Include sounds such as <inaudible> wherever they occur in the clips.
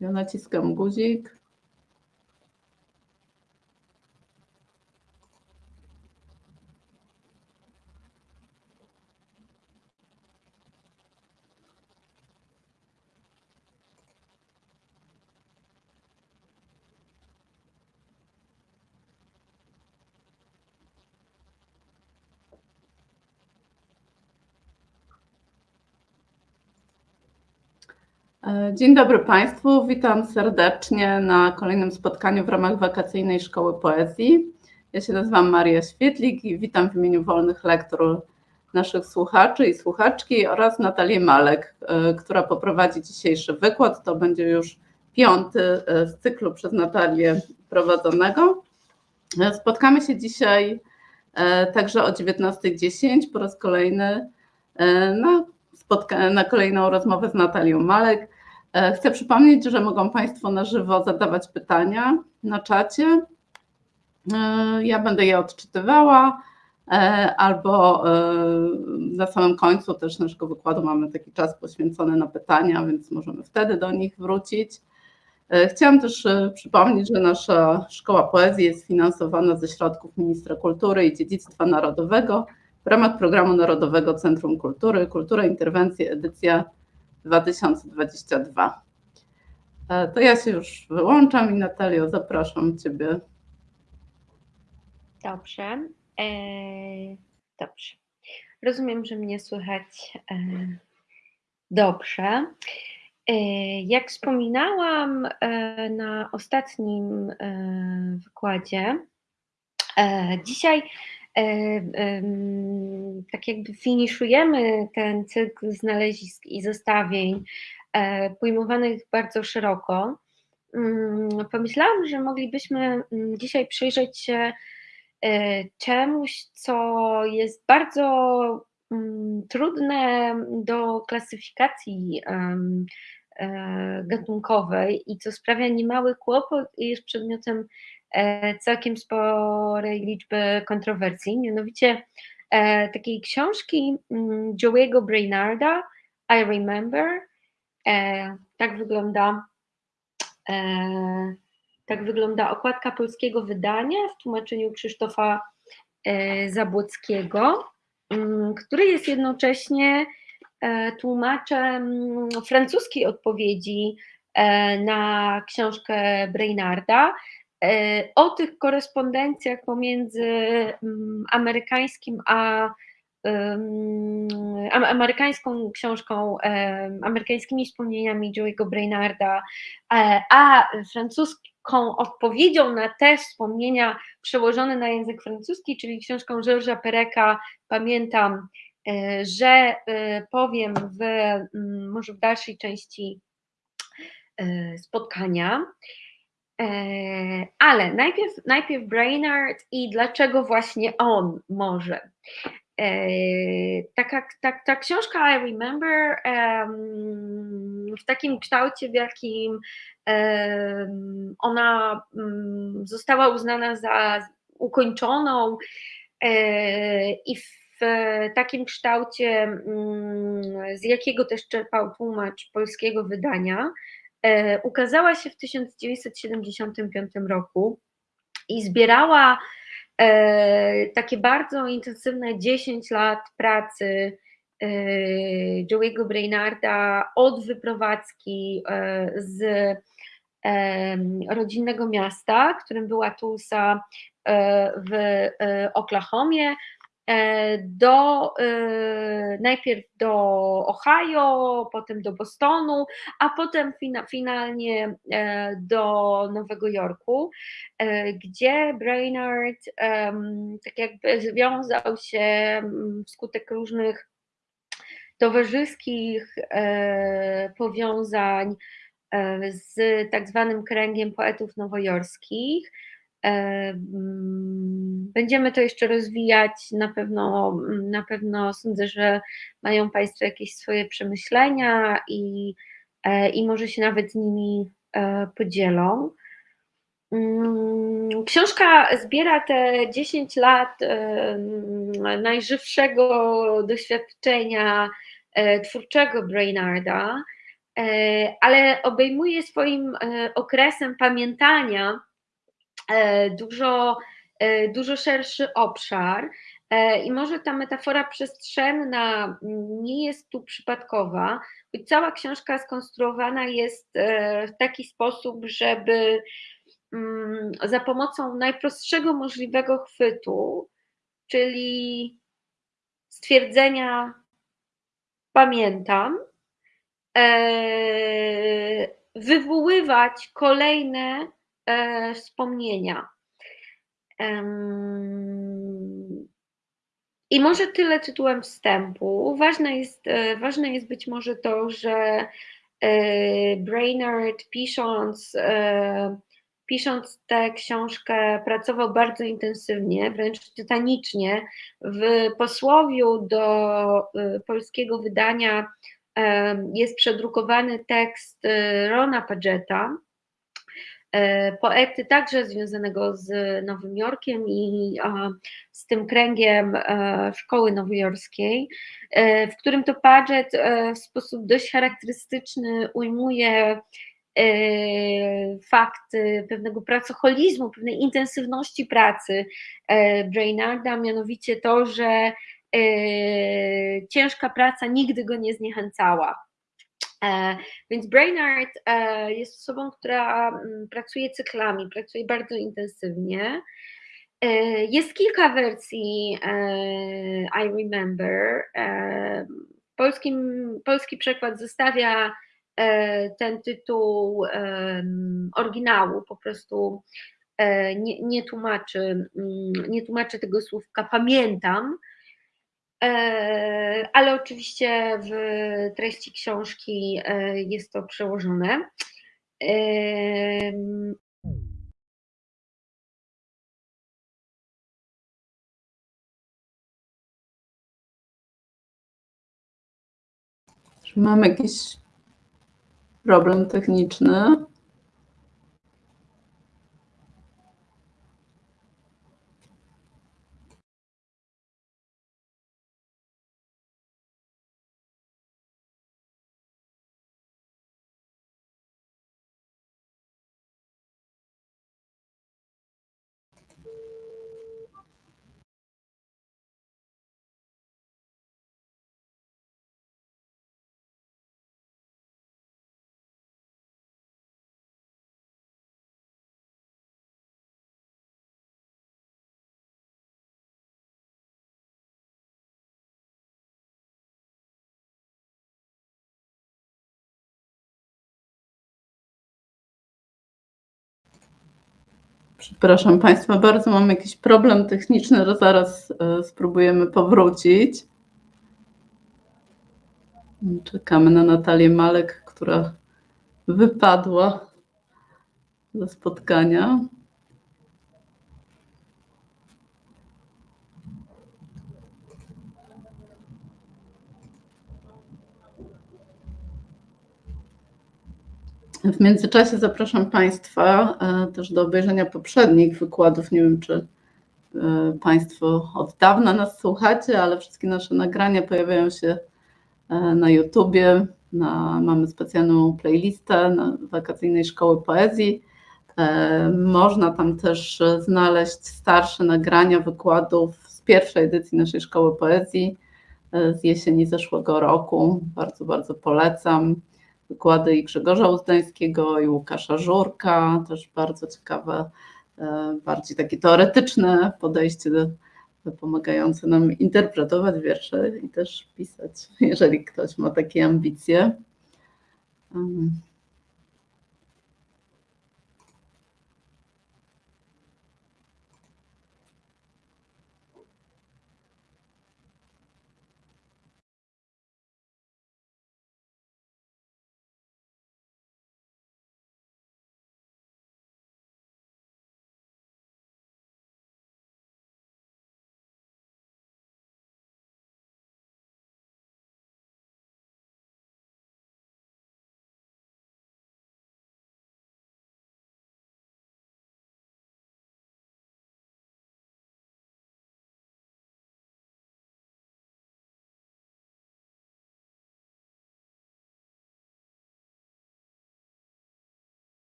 Ja naciskam guzik. Dzień dobry Państwu, witam serdecznie na kolejnym spotkaniu w ramach wakacyjnej Szkoły Poezji. Ja się nazywam Maria Świetlik i witam w imieniu wolnych lektur naszych słuchaczy i słuchaczki oraz Natalię Malek, e, która poprowadzi dzisiejszy wykład. To będzie już piąty e, z cyklu przez Natalię prowadzonego. Spotkamy się dzisiaj także o 19.10 po raz kolejny na na kolejną rozmowę z Natalią Malek. E, chcę przypomnieć, że mogą Państwo na żywo zadawać pytania na czacie. E, ja będę je odczytywała, e, albo na samym końcu też naszego wykładu mamy taki czas poświęcony na pytania, więc możemy wtedy do nich wrócić. Chciałam też przypomnieć, że nasza Szkoła Poezji jest finansowana ze środków Ministra Kultury i Dziedzictwa Narodowego w ramach Programu Narodowego Centrum Kultury, Kultura, Interwencje, edycja 2022. E, to ja się już wyłączam i Natalio, zapraszam Ciebie. Dobrze. E, dobrze. Rozumiem, że mnie słychać e, dobrze. E, jak wspominałam na ostatnim wykładzie, dzisiaj tak jakby finiszujemy ten cykl znalezisk i zestawień e, pojmowanych bardzo szeroko. Mm, pomyślałam, że moglibyśmy mm, dzisiaj przyjrzeć się e, czemuś, co jest bardzo mm, trudne do klasyfikacji e, gatunkowej i co sprawia niemały kłopot i jest przedmiotem E, całkiem sporej liczby kontrowersji, mianowicie e, takiej książki mm, Joey'ego Brainarda, I Remember. E, tak wygląda tak wygląda okładka polskiego wydania w tłumaczeniu Krzysztofa Zabłockiego, mm, który jest jednocześnie tłumaczem francuskiej odpowiedzi na książkę Brainarda, E, o tych korespondencjach pomiędzy mm, amerykańskim a amerykańską książką, amerykańskimi wspomnieniami Joey'ego Brainarda, e, a francuską odpowiedzią na te wspomnienia przełożone na język francuski, czyli książką Georgesa Pereka, pamiętam, e, że powiem w, mm, może w dalszej części spotkania. E, ale najpierw, najpierw Brainard i dlaczego właśnie on może. E, taka, ta, ta książka I Remember w takim kształcie, w jakim ona mm, została uznana za ukończoną e, i w takim kształcie, mm, z jakiego też czerpał tłumacz polskiego wydania, ukazała się w 1975 roku i zbierała e, takie bardzo intensywne 10 lat pracy e, Joey'ego Brainarda od wyprowadzki z rodzinnego miasta, którym była Tulsa w Oklahomie, E, do, e, najpierw do Ohio, potem do Bostonu, a potem fina, finalnie e, do Nowego Jorku, gdzie Brainard tak jakby związał się wskutek różnych towarzyskich powiązań z tak zwanym kręgiem poetów nowojorskich, będziemy to jeszcze rozwijać. Na pewno, na pewno sądzę, że mają Państwo jakieś swoje przemyślenia i, e, i może się nawet nimi e, podzielą. Mm, książka zbiera te 10 lat najżywszego doświadczenia e, twórczego Brainarda ale obejmuje swoim okresem pamiętania dużo, dużo szerszy obszar. I może ta metafora przestrzenna nie jest tu przypadkowa, bo cała książka skonstruowana jest w taki sposób, żeby mm, za pomocą najprostszego możliwego chwytu, czyli stwierdzenia pamiętam, wywoływać kolejne wspomnienia. I może tyle tytułem wstępu. Ważne jest, e, ważne jest być może to, że e, Brainerd pisząc, e, pisząc tę książkę pracował bardzo intensywnie, wręcz tytanicznie. W posłowiu do polskiego wydania jest przedrukowany tekst Rona Pageta, E, poety także związanego z Nowym Jorkiem i z tym kręgiem e, szkoły nowojorskiej, e, w którym to Paget w sposób dość charakterystyczny ujmuje fakty pewnego pracoholizmu, pewnej intensywności pracy Brainarda, mianowicie to, że ciężka praca nigdy go nie zniechęcała. E, więc Brainard e, jest osobą, która mm, pracuje cyklami, pracuje bardzo intensywnie. E, jest kilka wersji I Remember. Polski przekład zostawia ten tytuł oryginału, po prostu nie, nie, tłumaczy, mm, nie tłumaczy tego słówka pamiętam, E, ale oczywiście w treści książki e, jest to przełożone. Czy mam jakiś problem techniczny? Przepraszam Państwa bardzo, mam jakiś problem techniczny, zaraz e, spróbujemy powrócić. Czekamy na Natalię Malek, która wypadła ze spotkania. W międzyczasie zapraszam Państwa e, też do obejrzenia poprzednich wykładów. Nie wiem, czy e, Państwo od dawna nas słuchacie, ale wszystkie nasze nagrania pojawiają się e, na YouTubie. Na, mamy specjalną playlistę na wakacyjnej szkoły poezji. Można tam też znaleźć starsze nagrania wykładów z pierwszej edycji naszej szkoły poezji z jesieni zeszłego roku. Bardzo, bardzo polecam wykłady i Grzegorza Uzdańskiego, i Łukasza Żurka, też bardzo ciekawe, e, bardziej takie teoretyczne podejście pomagające nam interpretować wiersze i też pisać, jeżeli ktoś ma takie ambicje.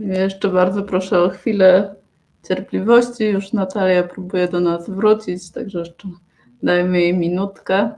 Jeszcze bardzo proszę o chwilę cierpliwości. Już Natalia próbuje do nas wrócić, także jeszcze dajmy jej minutkę.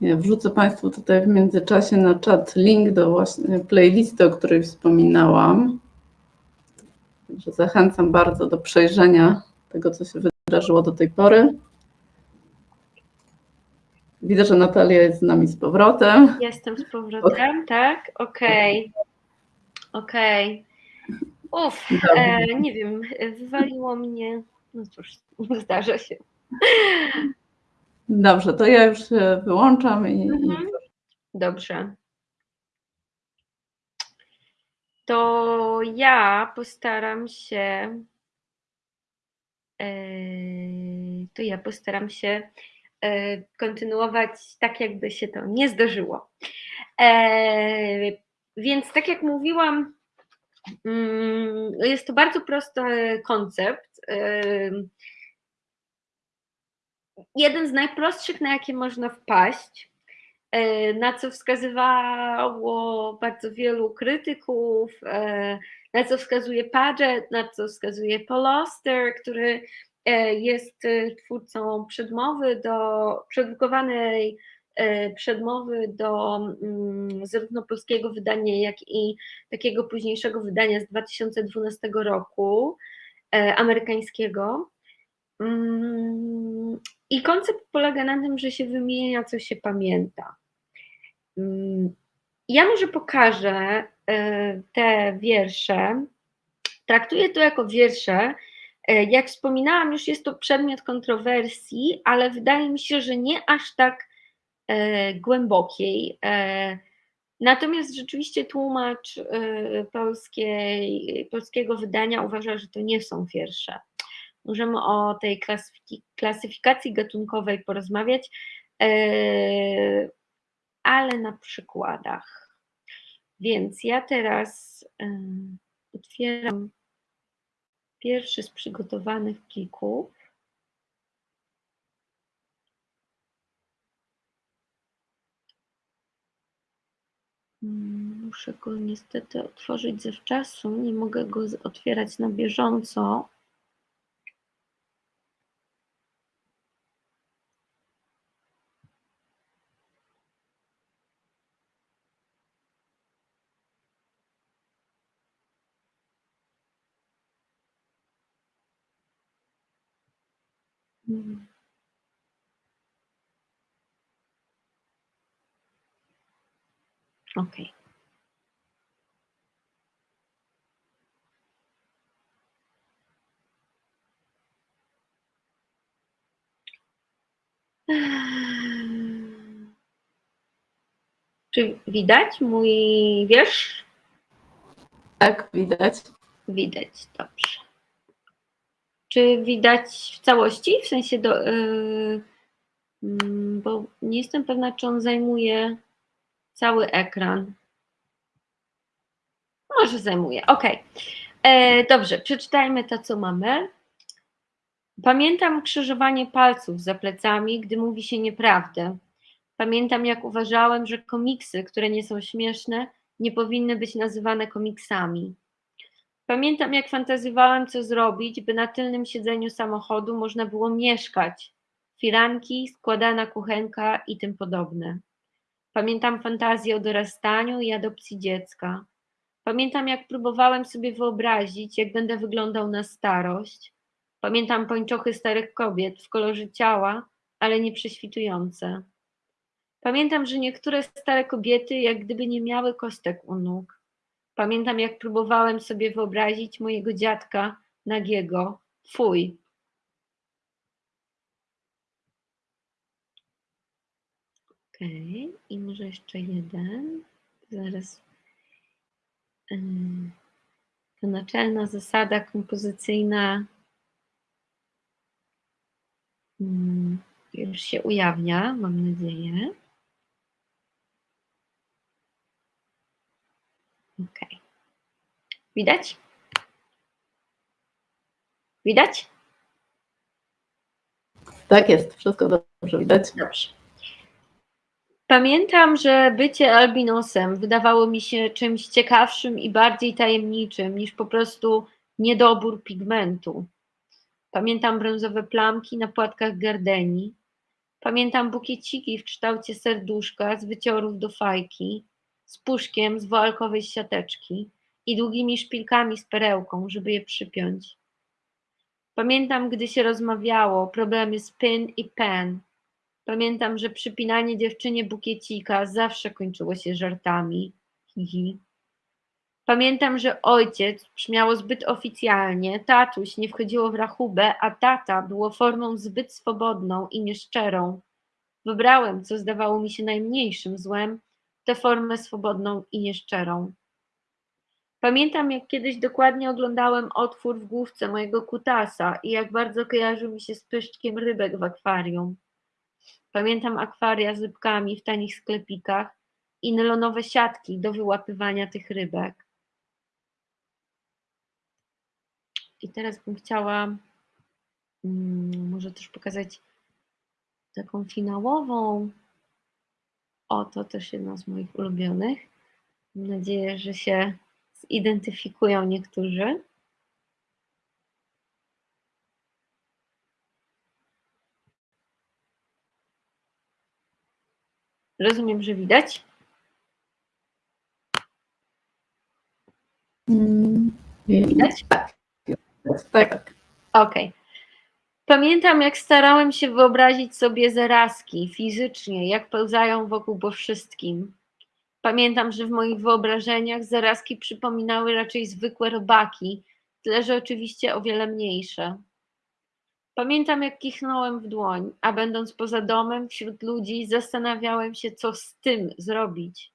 Wrzucę Państwu tutaj w międzyczasie na czat link do właśnie playlisty, o której wspominałam. Także zachęcam bardzo do przejrzenia tego, co się wydarzyło do tej pory. Widzę, że Natalia jest z nami z powrotem. Jestem z powrotem, tak? Okej. Okej. Uff, e, nie wiem, wywaliło mnie. No cóż, <laughs> zdarza się. Dobrze, to ja już się wyłączam i, Mhm. Dobrze. To ja postaram się. e, To ja postaram się e, kontynuować tak, jakby się to nie zdarzyło. E, Więc tak jak mówiłam, mm, jest to bardzo prosty koncept. Jeden z najprostszych, na jakie można wpaść, e, na co wskazywało bardzo wielu krytyków, e, na co wskazuje Paget, na co wskazuje Paul Auster, który e, jest twórcą przedmowy do, przedrukowanej e, przedmowy do mm, zarówno polskiego wydania, jak i takiego późniejszego wydania z 2012 roku, amerykańskiego. Mm, I koncept polega na tym, że się wymienia, co się pamięta. Mm, Ja może pokażę e, te wiersze. Traktuję to jako wiersze. E, Jak wspominałam, już jest to przedmiot kontrowersji, ale wydaje mi się, że nie aż tak e, głębokiej. Natomiast rzeczywiście tłumacz polskiej, polskiego wydania uważa, że to nie są wiersze. Możemy o tej klasyfikacji gatunkowej porozmawiać, e, ale na przykładach. Więc ja teraz e, otwieram pierwszy z przygotowanych plików. Mm, Muszę go niestety otworzyć zawczasu, nie mogę go otwierać na bieżąco. Okej. Czy widać mój wiersz? tak widać. Widać, dobrze. Czy widać w całości? W sensie do. Yy, bo nie jestem pewna, czy on zajmuje cały ekran. Może zajmuje. Ok. E, dobrze, przeczytajmy to, co mamy. Pamiętam krzyżowanie palców za plecami, gdy mówi się nieprawdę. Pamiętam, jak uważałem, że komiksy, które nie są śmieszne, nie powinny być nazywane komiksami. Pamiętam, jak fantazjowałem, co zrobić, by na tylnym siedzeniu samochodu można było mieszkać. Firanki, składana kuchenka i tym podobne. Pamiętam fantazję o dorastaniu i adopcji dziecka. Pamiętam, jak próbowałem sobie wyobrazić, jak będę wyglądał na starość. Pamiętam pończochy starych kobiet w kolorze ciała, ale nie prześwitujące. Pamiętam, że niektóre stare kobiety jak gdyby nie miały kostek u nóg. Pamiętam, jak próbowałem sobie wyobrazić mojego dziadka nagiego. Fuj. Okej, okay. i może jeszcze jeden. Zaraz. To naczelna zasada kompozycyjna już się ujawnia, mam nadzieję. Ok. Widać? Widać? Tak jest, wszystko dobrze widać. Dobrze. Pamiętam, że bycie albinosem wydawało mi się czymś ciekawszym i bardziej tajemniczym niż po prostu niedobór pigmentu. Pamiętam brązowe plamki na płatkach gardeni. Pamiętam bukieciki w kształcie serduszka z wyciorów do fajki, z puszkiem z woalkowej siateczki i długimi szpilkami z perełką, żeby je przypiąć. Pamiętam, gdy się rozmawiało, problemy z pin i pen. Pamiętam, że przypinanie dziewczynie bukiecika zawsze kończyło się żartami. Hihi. Pamiętam, że ojciec brzmiało zbyt oficjalnie, tatuś nie wchodziło w rachubę, a tata było formą zbyt swobodną i nieszczerą. Wybrałem, co zdawało mi się najmniejszym złem, tę formę swobodną i nieszczerą. Pamiętam, jak kiedyś dokładnie oglądałem otwór w główce mojego kutasa i jak bardzo kojarzył mi się z pyszczkiem rybek w akwarium. Pamiętam akwaria z rybkami w tanich sklepikach i nylonowe siatki do wyłapywania tych rybek. I teraz bym chciała hmm, może też pokazać taką finałową. O, to też jedna z moich ulubionych. Mam nadzieję, że się zidentyfikują niektórzy. Rozumiem, że widać. Mm, widać? Tak. Tak. Okej. Okay. Pamiętam, jak starałem się wyobrazić sobie zarazki fizycznie, jak pełzają wokół po wszystkim. Pamiętam, że w moich wyobrażeniach zarazki przypominały raczej zwykłe robaki, tyle że oczywiście o wiele mniejsze. Pamiętam, jak kichnąłem w dłoń, a będąc poza domem, wśród ludzi, zastanawiałem się, co z tym zrobić.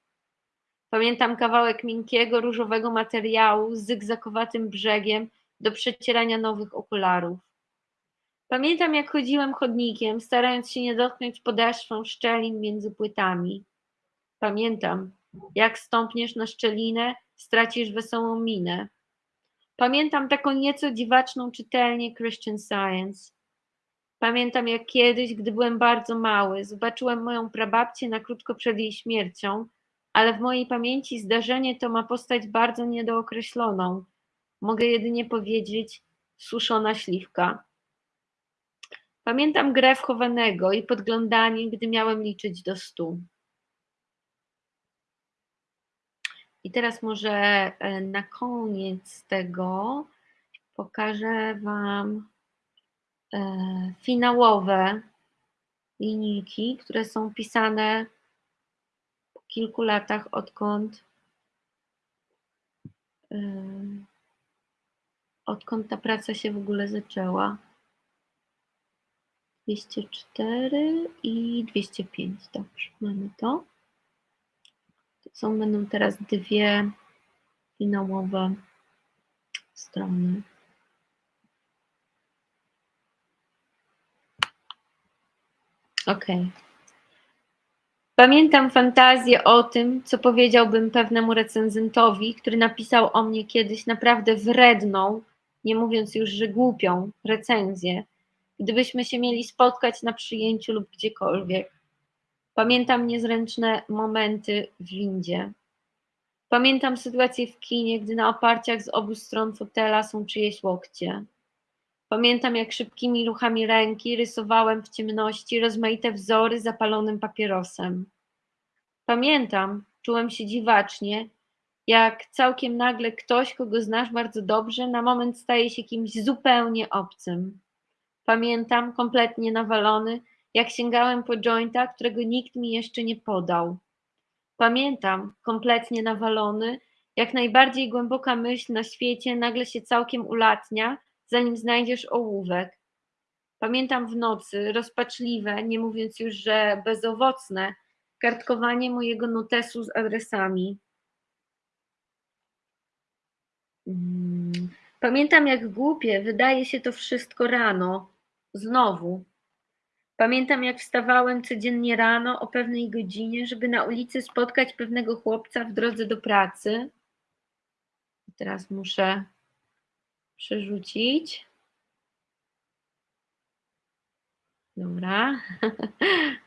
Pamiętam kawałek miękkiego, różowego materiału z zygzakowatym brzegiem do przecierania nowych okularów. Pamiętam, jak chodziłem chodnikiem, starając się nie dotknąć podeszwą szczelin między płytami. Pamiętam, jak stąpniesz na szczelinę, stracisz wesołą minę. Pamiętam taką nieco dziwaczną czytelnię Christian Science. Pamiętam, jak kiedyś, gdy byłem bardzo mały, zobaczyłem moją prababcię na krótko przed jej śmiercią, ale w mojej pamięci zdarzenie to ma postać bardzo niedookreśloną. Mogę jedynie powiedzieć suszona śliwka. Pamiętam grę wchowanego i podglądanie, gdy miałem liczyć do stu. I teraz może e, na koniec tego pokażę Wam e, finałowe linijki, które są pisane po kilku latach, odkąd, e, odkąd ta praca się w ogóle zaczęła. 204 i 205. Dobrze, mamy to. to są będą teraz dwie finałowe strony. Ok. Pamiętam fantazję o tym, co powiedziałbym pewnemu recenzentowi, który napisał o mnie kiedyś naprawdę wredną, nie mówiąc już, że głupią recenzję gdybyśmy się mieli spotkać na przyjęciu lub gdziekolwiek. Pamiętam niezręczne momenty w windzie. Pamiętam sytuację w kinie, gdy na oparciach z obu stron fotela są czyjeś łokcie. Pamiętam, jak szybkimi ruchami ręki rysowałem w ciemności rozmaite wzory zapalonym papierosem. Pamiętam, czułem się dziwacznie, jak całkiem nagle ktoś, kogo znasz bardzo dobrze, na moment staje się kimś zupełnie obcym. Pamiętam, kompletnie nawalony, jak sięgałem po jointa, którego nikt mi jeszcze nie podał. Pamiętam, kompletnie nawalony, jak najbardziej głęboka myśl na świecie nagle się całkiem ulatnia, zanim znajdziesz ołówek. Pamiętam w nocy, rozpaczliwe, nie mówiąc już, że bezowocne, kartkowanie mojego notesu z adresami. Mm. Pamiętam, jak głupie wydaje się to wszystko rano, znowu. Pamiętam, jak wstawałem codziennie rano o pewnej godzinie, żeby na ulicy spotkać pewnego chłopca w drodze do pracy. Teraz muszę przerzucić. Dobra. <laughs>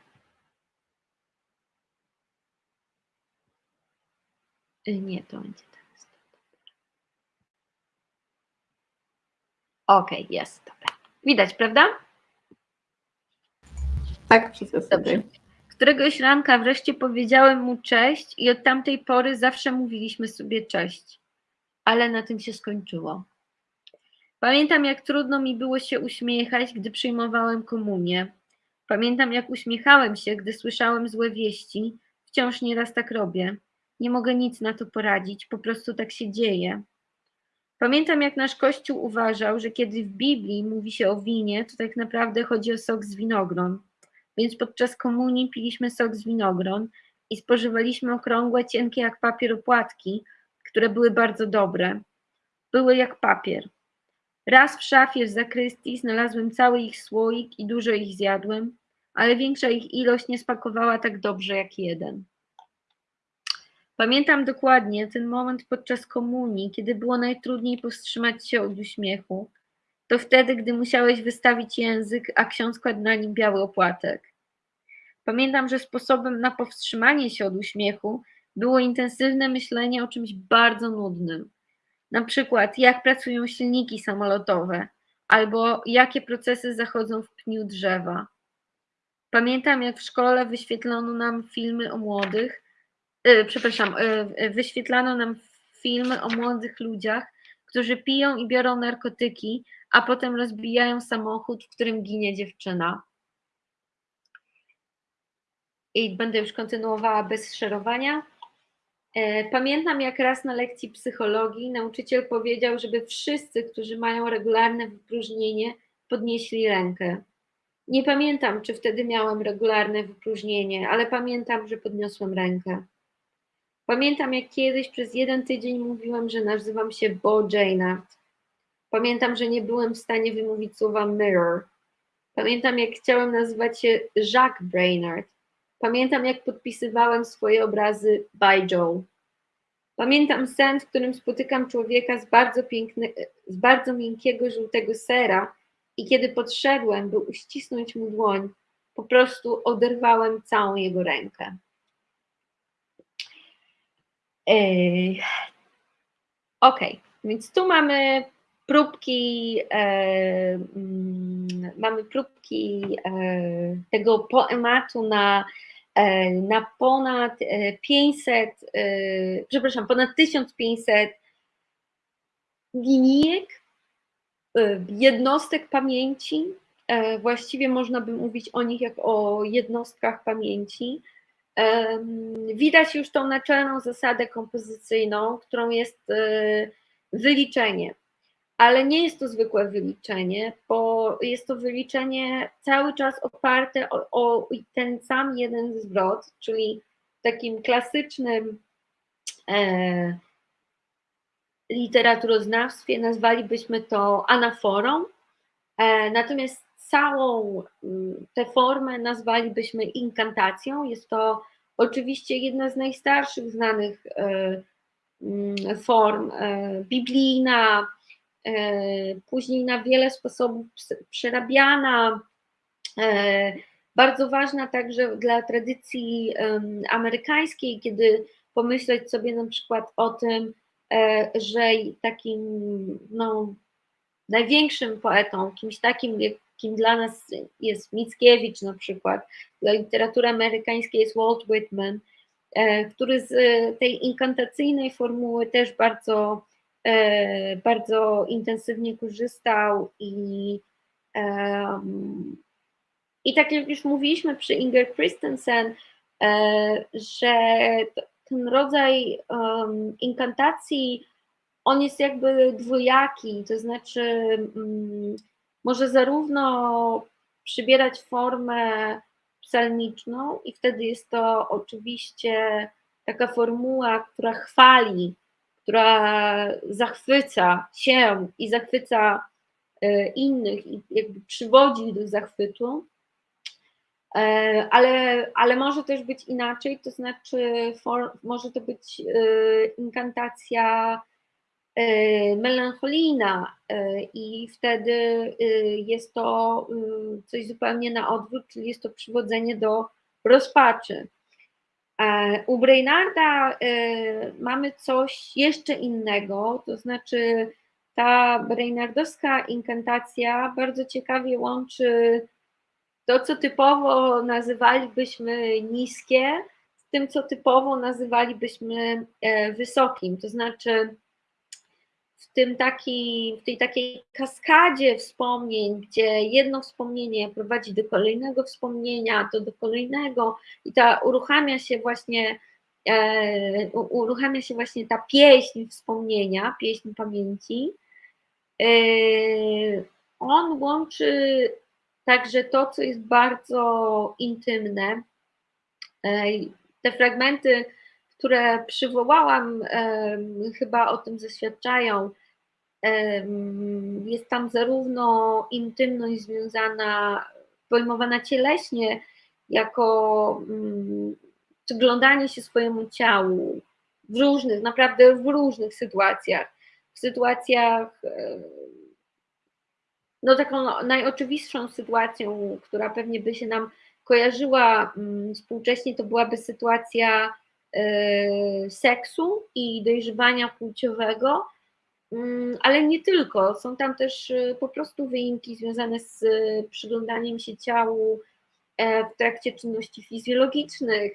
Nie, to będzie teraz. Ok, jest, dobra. Widać, prawda? Tak, wszystko Dobrze. Któregoś ranka wreszcie powiedziałem mu cześć i od tamtej pory zawsze mówiliśmy sobie cześć. Ale na tym się skończyło. Pamiętam, jak trudno mi było się uśmiechać, gdy przyjmowałem komunię. Pamiętam, jak uśmiechałem się, gdy słyszałem złe wieści. Wciąż nieraz tak robię. Nie mogę nic na to poradzić, po prostu tak się dzieje. Pamiętam, jak nasz Kościół uważał, że kiedy w Biblii mówi się o winie, to tak naprawdę chodzi o sok z winogron. Więc podczas komunii piliśmy sok z winogron i spożywaliśmy okrągłe, cienkie jak papier opłatki, które były bardzo dobre. Były jak papier. Raz w szafie w zakrystii znalazłem cały ich słoik i dużo ich zjadłem, ale większa ich ilość nie spakowała tak dobrze jak jeden. Pamiętam dokładnie ten moment podczas komunii, kiedy było najtrudniej powstrzymać się od uśmiechu. To wtedy, gdy musiałeś wystawić język, a ksiądz kładł na nim biały opłatek. Pamiętam, że sposobem na powstrzymanie się od uśmiechu było intensywne myślenie o czymś bardzo nudnym. Na przykład, jak pracują silniki samolotowe, albo jakie procesy zachodzą w pniu drzewa. Pamiętam, jak w szkole wyświetlono nam filmy o młodych, przepraszam, yy, wyświetlano nam filmy o młodych ludziach, którzy piją i biorą narkotyki, a potem rozbijają samochód, w którym ginie dziewczyna. I będę już kontynuowała bez szerowania. E, pamiętam, jak raz na lekcji psychologii nauczyciel powiedział, żeby wszyscy, którzy mają regularne wypróżnienie, podnieśli rękę. Nie pamiętam, czy wtedy miałem regularne wypróżnienie, ale pamiętam, że podniosłem rękę. Pamiętam, jak kiedyś przez jeden tydzień mówiłem, że nazywam się Bo. Pamiętam, że nie byłem w stanie wymówić słowa mirror. Pamiętam, jak chciałem nazywać się Jacques Brainard. Pamiętam, jak podpisywałem swoje obrazy by Joe. Pamiętam sen, w którym spotykam człowieka z bardzo, piękny, z bardzo miękkiego żółtego sera i kiedy podszedłem, by uścisnąć mu dłoń, po prostu oderwałem całą jego rękę. Ej. Ok, więc tu mamy próbki, e, mm, mamy próbki e, tego poematu na E, na ponad 500, e, e, przepraszam, ponad 1500 linijek, jednostek pamięci. Właściwie można by mówić o nich jak o jednostkach pamięci. Widać już tą naczelną zasadę kompozycyjną, którą jest wyliczenie. Ale nie jest to zwykłe wyliczenie, bo jest to wyliczenie cały czas oparte o, o ten sam jeden zwrot, czyli takim klasycznym e, literaturoznawstwie nazwalibyśmy to anaforą, e, natomiast całą mm, tę formę nazwalibyśmy inkantacją. Jest to oczywiście jedna z najstarszych znanych e, mm, form, e, biblijna, E, później na wiele sposobów przerabiana, bardzo ważna także dla tradycji amerykańskiej, kiedy pomyśleć sobie na przykład o tym, że takim no, największym poetą, kimś takim, kim dla nas jest Mickiewicz na przykład, dla literatury amerykańskiej jest Walt Whitman, e, który z tej inkantacyjnej formuły też bardzo, e, bardzo intensywnie korzystał i i tak jak już mówiliśmy przy Inger Christensen, e, że ten rodzaj inkantacji, on jest jakby dwojaki, to znaczy um, może zarówno przybierać formę psalmiczną i wtedy jest to oczywiście taka formuła, która chwali, która zachwyca się i zachwyca e, innych i jakby przywodzi do zachwytu, E, ale, ale może też być inaczej, to znaczy for, może to być e, inkantacja melancholijna i wtedy jest to coś zupełnie na odwrót, czyli jest to przywodzenie do rozpaczy. U Brainarda mamy coś jeszcze innego, to znaczy ta Brainardowska inkantacja bardzo ciekawie łączy to, co typowo nazywalibyśmy niskie, z tym, co typowo nazywalibyśmy e, wysokim. To znaczy, w, tym taki, w tej takiej kaskadzie wspomnień, gdzie jedno wspomnienie prowadzi do kolejnego wspomnienia, to do kolejnego i ta uruchamia się właśnie e, uruchamia się właśnie ta pieśń wspomnienia, pieśń pamięci. E, on łączy Także to, co jest bardzo intymne, e, te fragmenty, które przywołałam, chyba o tym zaświadczają. Jest tam zarówno intymność związana, pojmowana cieleśnie, jako mm, przyglądanie się swojemu ciału w różnych, naprawdę w różnych sytuacjach. W sytuacjach no taką najoczywistszą sytuacją, która pewnie by się nam kojarzyła mm, współcześnie, to byłaby sytuacja seksu i dojrzewania płciowego, mm, ale nie tylko. Są tam też e, po prostu wyimki związane z przyglądaniem się ciału e, w trakcie czynności fizjologicznych,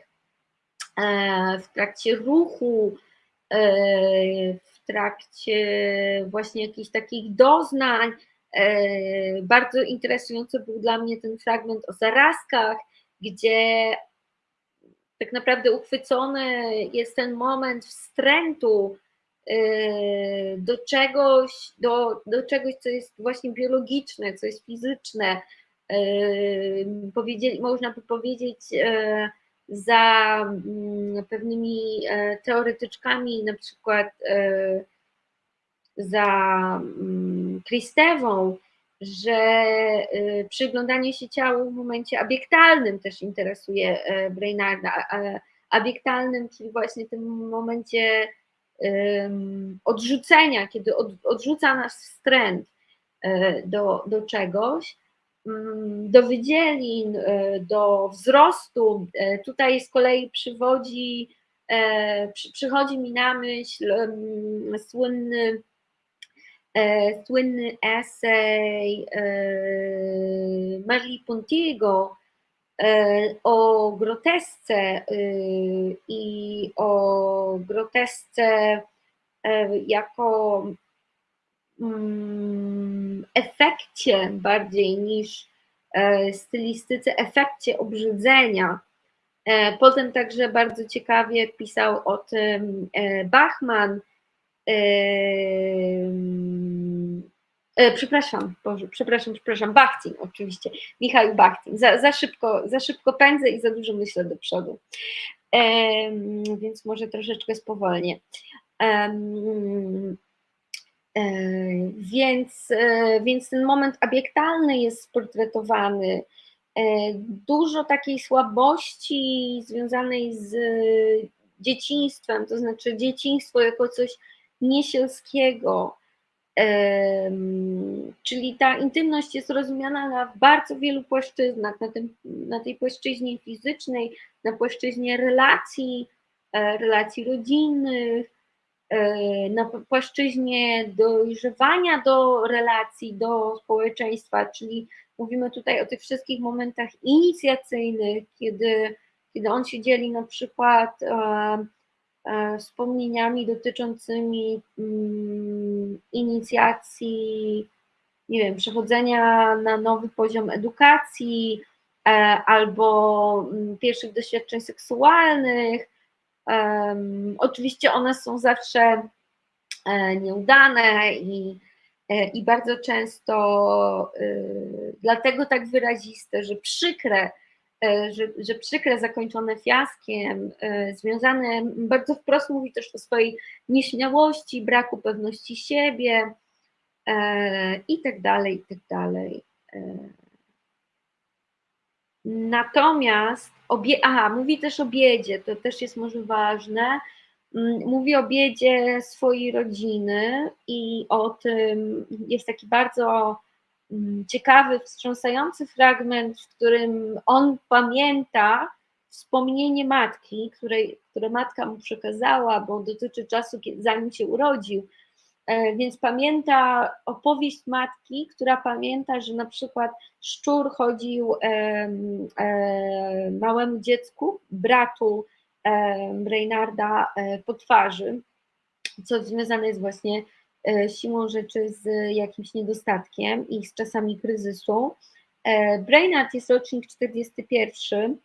w trakcie ruchu, w trakcie właśnie jakichś takich doznań, E, bardzo interesujący był dla mnie ten fragment o zarazkach, gdzie tak naprawdę uchwycony jest ten moment wstrętu e, do czegoś, do, do czegoś, co jest właśnie biologiczne, co jest fizyczne. Powiedzieli, można by powiedzieć, za mm, pewnymi teoretyczkami, na przykład za mm, Kristewą, że y, przyglądanie się ciału w momencie abiektalnym też interesuje e, Brainarda. Abiektalnym, czyli właśnie tym momencie odrzucenia, kiedy odrzuca nas wstręt e, do, do czegoś, mm, do wydzielin, e, do wzrostu. Tutaj z kolei przywodzi, przychodzi mi na myśl słynny e, słynny esej e, Marii Pontiego e, o grotesce e, i o grotesce e, jako mm, efekcie bardziej niż e, stylistyce, efekcie obrzydzenia. Potem także bardzo ciekawie pisał o tym Bachman, E, przepraszam, Boże, przepraszam, przepraszam, oczywiście, Michał Bachtin. Za, za, szybko, za szybko pędzę i za dużo myślę do przodu, więc może troszeczkę spowolnię. E, więc, e, więc ten moment abiektalny jest sportretowany. Dużo takiej słabości związanej z dzieciństwem, to znaczy dzieciństwo jako coś niesielskiego, Czyli ta intymność jest rozumiana na bardzo wielu płaszczyznach, na, tym, na tej płaszczyźnie fizycznej, na płaszczyźnie relacji, e, relacji rodzinnych, e, na płaszczyźnie dojrzewania do relacji, do społeczeństwa, czyli mówimy tutaj o tych wszystkich momentach inicjacyjnych, kiedy, kiedy on się dzieli na przykład e, wspomnieniami dotyczącymi mm, inicjacji, nie wiem, przechodzenia na nowy poziom edukacji e, albo mm, pierwszych doświadczeń seksualnych. Oczywiście one są zawsze e, nieudane i, i bardzo często dlatego tak wyraziste, że przykre, E, że, że przykre, zakończone fiaskiem, e, związane, bardzo wprost mówi też o swojej nieśmiałości, braku pewności siebie e, i tak dalej, i tak dalej. Natomiast, obie, aha, mówi też o biedzie, to też jest może ważne, mm, mówi o biedzie swojej rodziny i o tym, jest taki bardzo ciekawy, wstrząsający fragment, w którym on pamięta wspomnienie matki, której, które matka mu przekazała, bo dotyczy czasu, zanim się urodził. E, więc pamięta opowieść matki, która pamięta, że na przykład szczur chodził e, małemu dziecku, bratu Reynarda e, po twarzy, co związane jest właśnie siłą rzeczy z jakimś niedostatkiem i z czasami kryzysu. E, Brainard jest rocznik 41,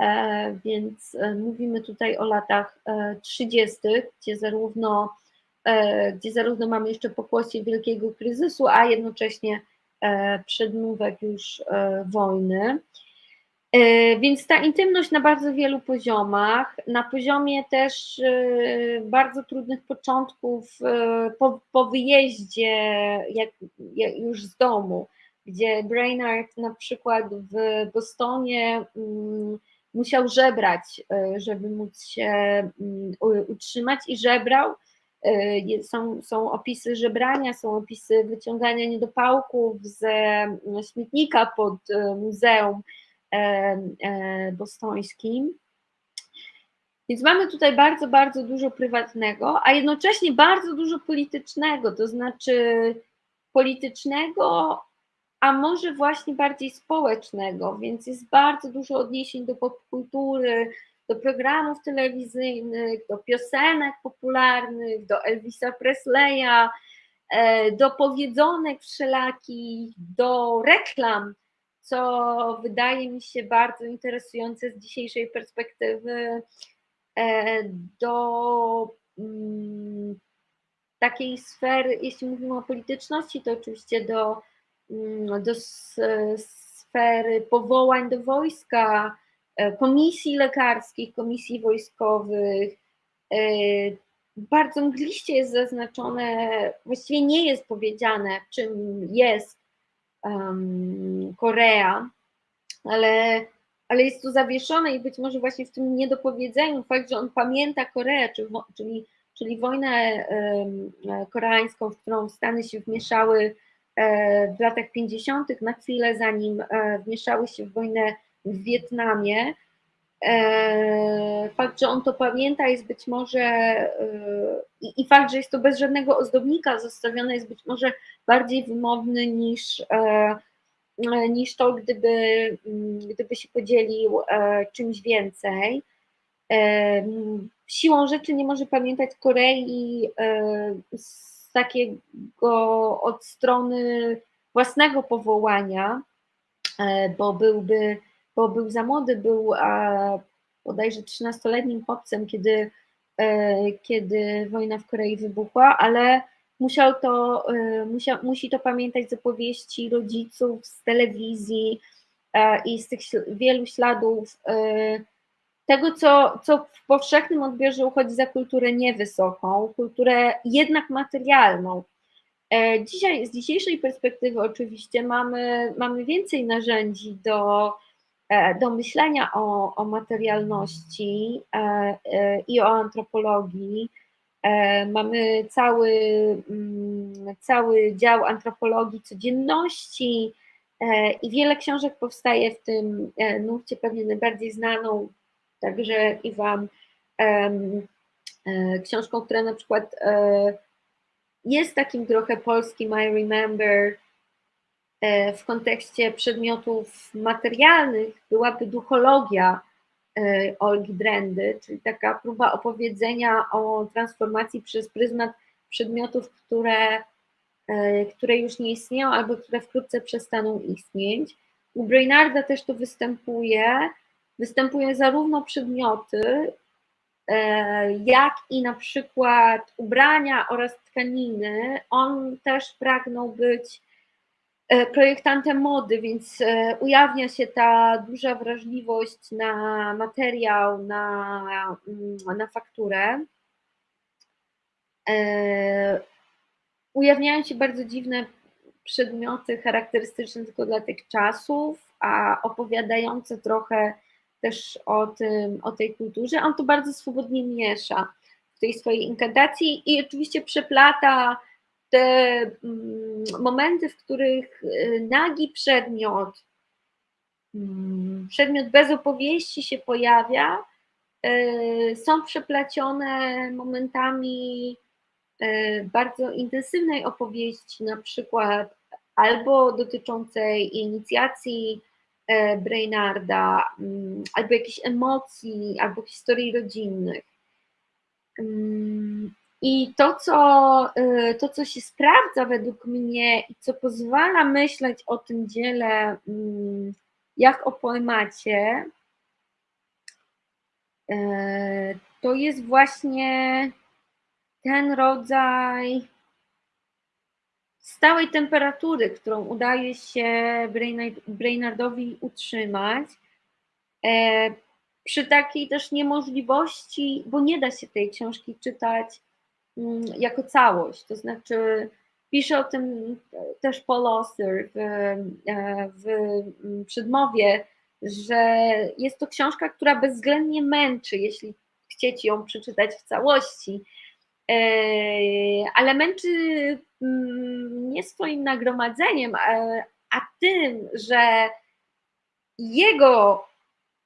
e, więc mówimy tutaj o latach 30., gdzie zarówno, gdzie zarówno mamy jeszcze pokłosie wielkiego kryzysu, a jednocześnie przedmówek już wojny. E, więc ta intymność na bardzo wielu poziomach, na poziomie też e, bardzo trudnych początków e, po, po wyjeździe jak, jak już z domu, gdzie Brainard na przykład w Bostonie mm, musiał żebrać, żeby móc się mm, utrzymać i żebrał. Są, są opisy żebrania, są opisy wyciągania niedopałków ze śmietnika pod muzeum bostońskim. Więc mamy tutaj bardzo, bardzo dużo prywatnego, a jednocześnie bardzo dużo politycznego, to znaczy politycznego, a może właśnie bardziej społecznego, więc jest bardzo dużo odniesień do popkultury, do programów telewizyjnych, do piosenek popularnych, do Elvisa Presleya, e, do powiedzonek wszelakich, do reklam co wydaje mi się bardzo interesujące z dzisiejszej perspektywy e, do mm, takiej sfery, jeśli mówimy o polityczności, to oczywiście do, mm, do sfery powołań do wojska, e, komisji lekarskich, komisji wojskowych. E, bardzo mgliście jest zaznaczone, właściwie nie jest powiedziane, czym jest um, Korea, ale, ale jest tu zawieszone i być może właśnie w tym niedopowiedzeniu fakt, że on pamięta Koreę, czyli, czyli wojnę um, koreańską, w którą Stany się wmieszały e, w latach 50., na chwilę zanim e, wmieszały się w wojnę w Wietnamie, E, fakt, że on to pamięta jest być może e, i, fakt, że jest to bez żadnego ozdobnika zostawione jest być może bardziej wymowny niż, e, niż to, gdyby, mm, gdyby się podzielił czymś więcej. Siłą rzeczy nie może pamiętać Korei z takiego od strony własnego powołania, bo byłby bo był za młody, był bodajże 13-letnim chłopcem, kiedy, e, kiedy wojna w Korei wybuchła, ale musiał to, e, musiał, musi to pamiętać z opowieści rodziców, z telewizji e, i z tych wielu śladów tego, co, co w powszechnym odbiorze uchodzi za kulturę niewysoką, kulturę jednak materialną. Dzisiaj, z dzisiejszej perspektywy oczywiście mamy, mamy więcej narzędzi do E, do myślenia o, o materialności e, e, i o antropologii. Mamy cały, mm, cały dział antropologii codzienności i wiele książek powstaje w tym nurcie, pewnie najbardziej znaną. Także i Wam książką, która na przykład jest takim trochę polskim I Remember e, w kontekście przedmiotów materialnych, byłaby duchologia. e, Olgi Drendy, czyli taka próba opowiedzenia o transformacji przez pryzmat przedmiotów, które, e, które już nie istnieją albo które wkrótce przestaną istnieć. U Brainarda też to występuje. Występuje zarówno przedmioty, E, jak i na przykład ubrania oraz tkaniny. On też pragnął być e, projektantem mody, więc e, ujawnia się ta duża wrażliwość na materiał, na, mm, na fakturę. Ujawniają się bardzo dziwne przedmioty charakterystyczne tylko dla tych czasów, a opowiadające trochę też o, tym, o tej kulturze. On to bardzo swobodnie miesza w tej swojej inkantacji i oczywiście przeplata te mm, momenty, w których y, nagi przedmiot, mm, przedmiot bez opowieści się pojawia, y, są przeplecione momentami y, bardzo intensywnej opowieści, na przykład albo dotyczącej inicjacji Brainarda, mm, albo jakichś emocji, albo historii rodzinnych. I to co, e, to, co się sprawdza według mnie i co pozwala myśleć o tym dziele mm, jak o poemacie, e, to jest właśnie ten rodzaj stałej temperatury, którą udaje się Brainardowi utrzymać, e, przy takiej też niemożliwości, bo nie da się tej książki czytać jako całość, to znaczy pisze o tym też Auster w, e, w przedmowie, że jest to książka, która bezwzględnie męczy, jeśli chcieć ją przeczytać w całości, e, ale męczy Mm, nie swoim nagromadzeniem, a tym, że jego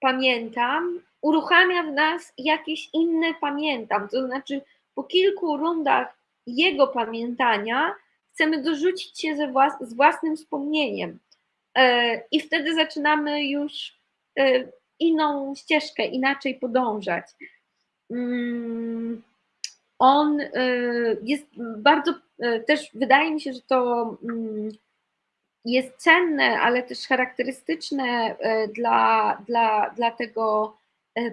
pamiętam, uruchamia w nas jakieś inne pamiętam. To znaczy, po kilku rundach jego pamiętania chcemy dorzucić się ze włas z własnym wspomnieniem. E, I wtedy zaczynamy już e, inną ścieżkę, inaczej podążać. Mm, on e, jest bardzo też wydaje mi się, że to mm, jest cenne, ale też charakterystyczne dla, dla, dla tego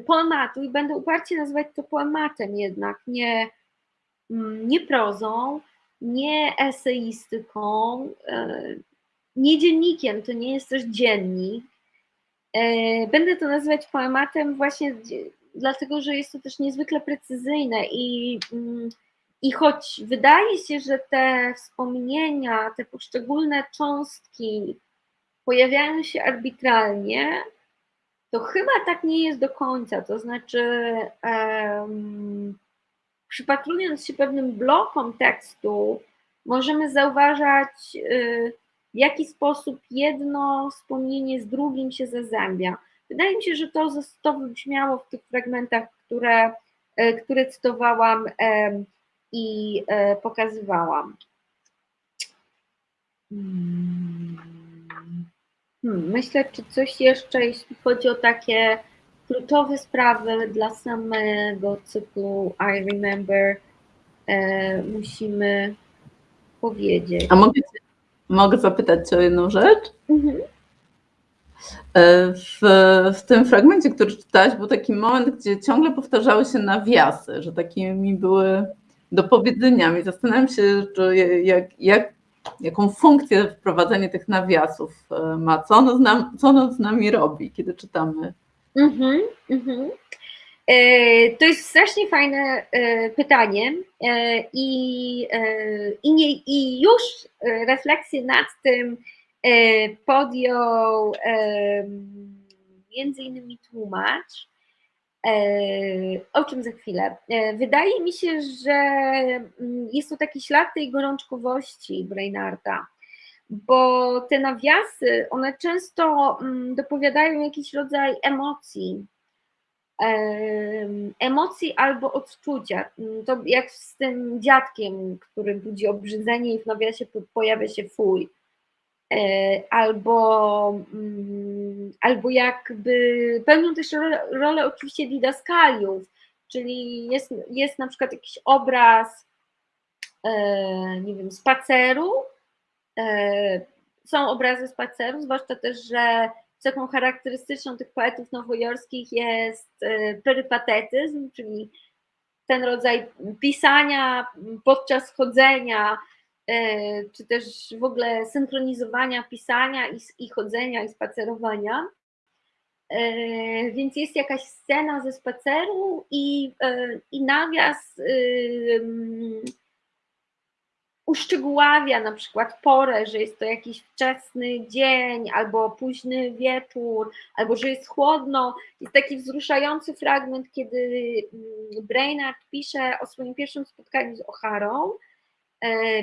poematu i będę uparcie nazywać to poematem jednak, nie, mm, nie prozą, nie eseistyką, nie dziennikiem, to nie jest też dziennik. Będę to nazywać poematem właśnie dlatego, że jest to też niezwykle precyzyjne i mm, i choć wydaje się, że te wspomnienia, te poszczególne cząstki pojawiają się arbitralnie, to chyba tak nie jest do końca. To znaczy, um, przypatrując się pewnym blokom tekstu, możemy zauważać, y, w jaki sposób jedno wspomnienie z drugim się zazębia. Wydaje mi się, że to, to wybrzmiało w tych fragmentach, które, y, które cytowałam i e, pokazywałam. Hmm. Hmm, myślę, czy coś jeszcze, jeśli chodzi o takie kluczowe sprawy dla samego cyklu I Remember, e, musimy powiedzieć. A mogę, mogę zapytać Cię o jedną rzecz? Mhm. E, w, w tym fragmencie, który czytałaś, był taki moment, gdzie ciągle powtarzały się nawiasy, że takimi były do powiedzenia mi. Zastanawiam się, że jak, jak, jaką funkcję wprowadzenie tych nawiasów e, ma, co ono z, nam, co ono z nami robi, kiedy czytamy. Mm-hmm, mm-hmm. To jest strasznie fajne e, pytanie i, i, nie, i już refleksję nad tym podjął między innymi tłumacz, O czym za chwilę? Wydaje mi się, że mm, jest to taki ślad tej gorączkowości Brainarda, bo te nawiasy, one często mm, dopowiadają jakiś rodzaj emocji, emocji albo odczucia. Mm, to jak z tym dziadkiem, który budzi obrzydzenie i w nawiasie pojawia się fuj. E, albo, mm, albo jakby pełnią też rolę, oczywiście didaskaliów, czyli jest, jest na przykład jakiś obraz, e, nie wiem, spaceru, e, są obrazy spaceru, zwłaszcza też, że cechą charakterystyczną tych poetów nowojorskich jest perypatetyzm, czyli ten rodzaj pisania podczas chodzenia, czy też w ogóle synchronizowania pisania i, i chodzenia i spacerowania. E, więc jest jakaś scena ze spaceru i, e, i nawias uszczegóławia na przykład porę, że jest to jakiś wczesny dzień, albo późny wieczór, albo że jest chłodno. Jest taki wzruszający fragment, kiedy Brainard pisze o swoim pierwszym spotkaniu z O'Harą E,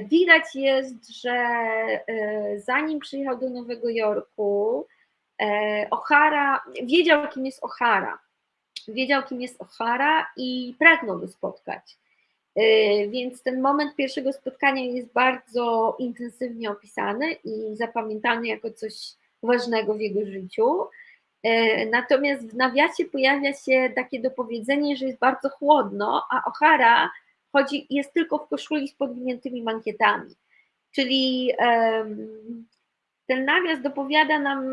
widać jest, że e, zanim przyjechał do Nowego Jorku, e, O'Hara wiedział, kim jest O'Hara. Wiedział, kim jest O'Hara i pragnął go spotkać. Więc ten moment pierwszego spotkania jest bardzo intensywnie opisany i zapamiętany jako coś ważnego w jego życiu. Natomiast w nawiasie pojawia się takie dopowiedzenie, że jest bardzo chłodno, a O'Hara chodzi, jest tylko w koszuli z podwiniętymi mankietami. Czyli ten nawias dopowiada nam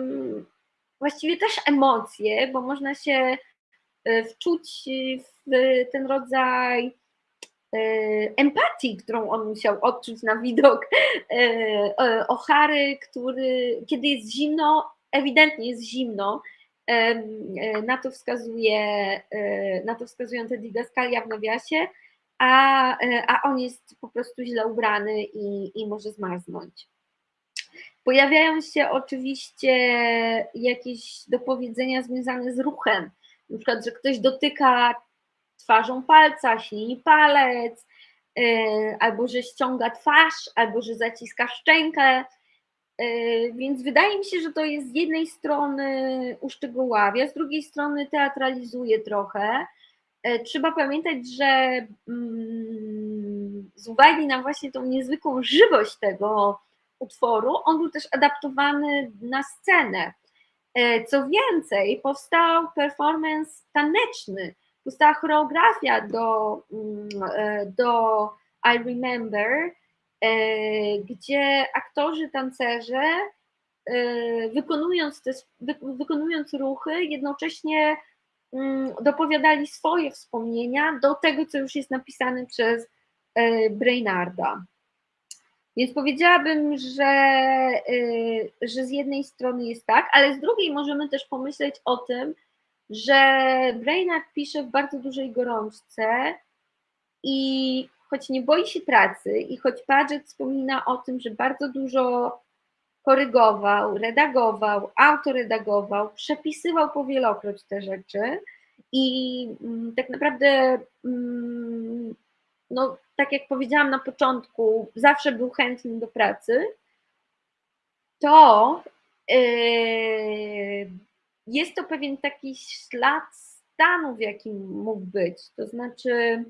właściwie też emocje, bo można się e, wczuć w ten rodzaj e, empatii, którą on musiał odczuć na widok e, Ochary, który, kiedy jest zimno, ewidentnie jest zimno, na to wskazuje, na to wskazują te didaskalia w nawiasie, a, e, a on jest po prostu źle ubrany i, i może zmarznąć. Pojawiają się oczywiście jakieś dopowiedzenia związane z ruchem, na przykład, że ktoś dotyka twarzą palca, ślini palec, yy, albo że ściąga twarz, albo że zaciska szczękę. Yy, więc wydaje mi się, że to jest z jednej strony uszczegóławia, z drugiej strony teatralizuje trochę, E, trzeba pamiętać, że mm, z uwagi na właśnie tą niezwykłą żywość tego utworu, on był też adaptowany na scenę. E, co więcej, powstał performance taneczny, powstała choreografia do, mm, e, do I Remember, gdzie aktorzy, tancerze wykonując, te, wykonując ruchy, jednocześnie dopowiadali swoje wspomnienia do tego, co już jest napisane przez e, Brainarda. Więc powiedziałabym, że, e, że z jednej strony jest tak, ale z drugiej możemy też pomyśleć o tym, że Brainard pisze w bardzo dużej gorączce i choć nie boi się pracy i choć Paget wspomina o tym, że bardzo dużo korygował, redagował, autoredagował, przepisywał powielokroć te rzeczy i mm, tak naprawdę, mm, no, tak jak powiedziałam na początku, zawsze był chętny do pracy, to yy, jest to pewien taki ślad stanu, w jakim mógł być. To znaczy,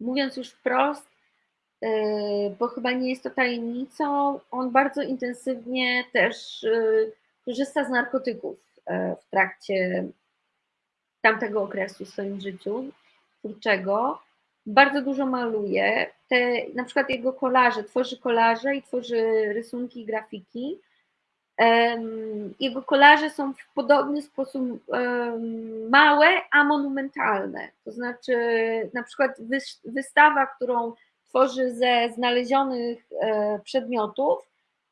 mówiąc już wprost, bo chyba nie jest to tajemnicą, on bardzo intensywnie też yy, korzysta z narkotyków yy, w trakcie tamtego okresu w swoim życiu twórczego. Bardzo dużo maluje. Te, na przykład jego kolaże, tworzy kolaże i tworzy rysunki, grafiki. Jego kolaże są w podobny sposób małe, a monumentalne. To znaczy, na przykład wystawa, którą tworzy ze znalezionych e, przedmiotów,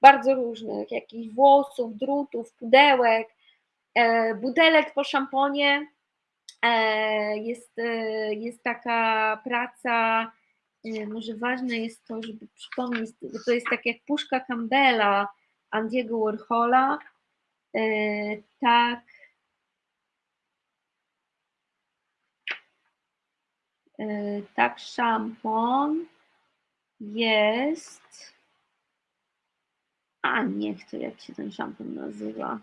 bardzo różnych, jakichś włosów, drutów, pudełek, e, butelek po szamponie. E, jest, jest taka praca, może ważne jest to, żeby przypomnieć, bo to jest tak jak puszka Campbella Andiego Warhola, tak, tak, szampon jest. A niech to jak się ten szampon nazywa.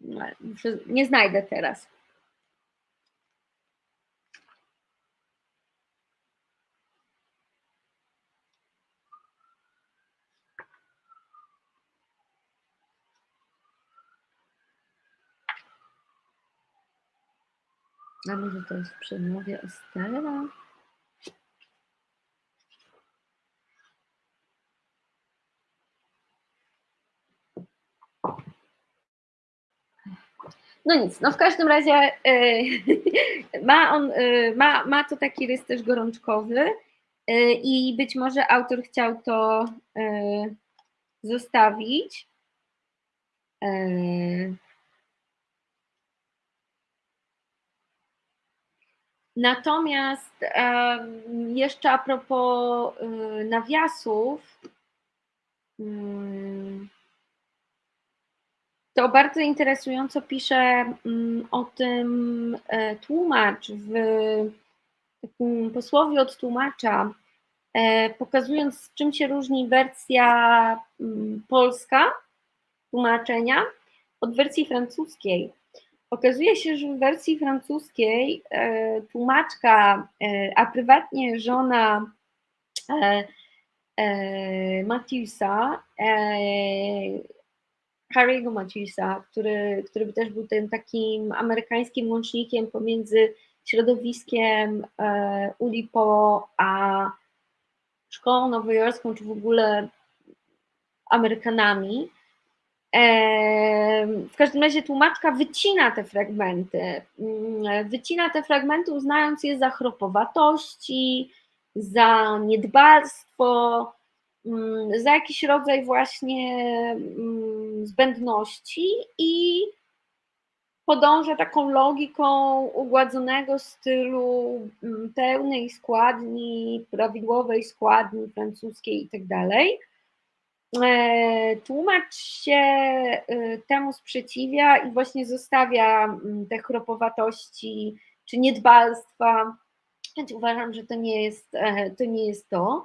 No, muszę, nie znajdę teraz. A może to jest w przemowie Estera? No nic, no w każdym razie yy, <laughs> ma, on, yy, ma, ma to taki rys też gorączkowy yy, i być może autor chciał to zostawić. Natomiast jeszcze a propos nawiasów, mm, to bardzo interesująco pisze mm, o tym e, tłumacz w takim posłowie od tłumacza, e, pokazując czym się różni wersja mm, polska tłumaczenia od wersji francuskiej. Okazuje się, że w wersji francuskiej e, tłumaczka, a prywatnie żona Mathieusa, Harry'ego Matthewsa, który, który też był tym takim amerykańskim łącznikiem pomiędzy środowiskiem e, Ulipo a szkołą nowojorską, czy w ogóle Amerykanami. E, w każdym razie tłumaczka wycina te fragmenty. Mm, wycina te fragmenty, uznając je za chropowatości, za niedbalstwo, Mm, za jakiś rodzaj właśnie mm, zbędności i podąża taką logiką ugładzonego stylu mm, pełnej składni, prawidłowej składni francuskiej i tak. E, tłumacz się e, temu sprzeciwia i właśnie zostawia te chropowatości czy niedbalstwa. Uważam, że to nie jest e, to. Nie jest to.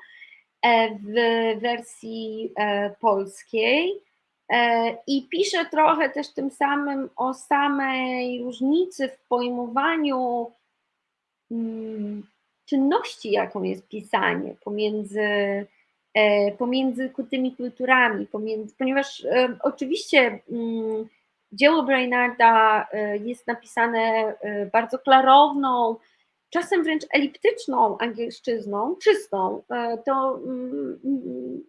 E, w wersji polskiej. E, I pisze trochę też tym samym o samej różnicy w pojmowaniu mm, czynności, jaką jest pisanie pomiędzy, pomiędzy tymi kulturami, pomiędzy, ponieważ oczywiście mm, dzieło Brainarda jest napisane bardzo klarowną, czasem wręcz eliptyczną angielszczyzną, czystą, e, to mm,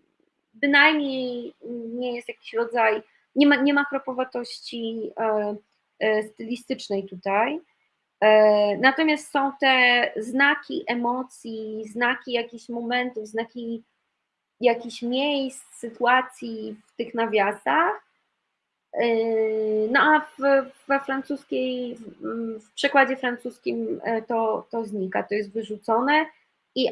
bynajmniej nie jest jakiś rodzaj, nie ma, nie ma kropowatości e, e, stylistycznej tutaj. Natomiast są te znaki emocji, znaki jakichś momentów, znaki jakichś miejsc, sytuacji w tych nawiasach, no a w, we francuskiej, w przekładzie francuskim e, to, to znika, to jest wyrzucone i